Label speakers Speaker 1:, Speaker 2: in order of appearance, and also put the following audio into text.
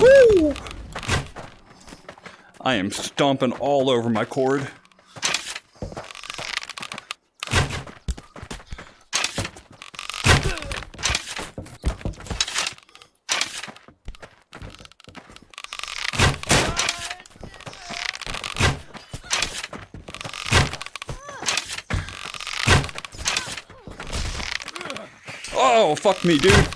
Speaker 1: Woo! I am stomping all over my cord. Oh, fuck me, dude.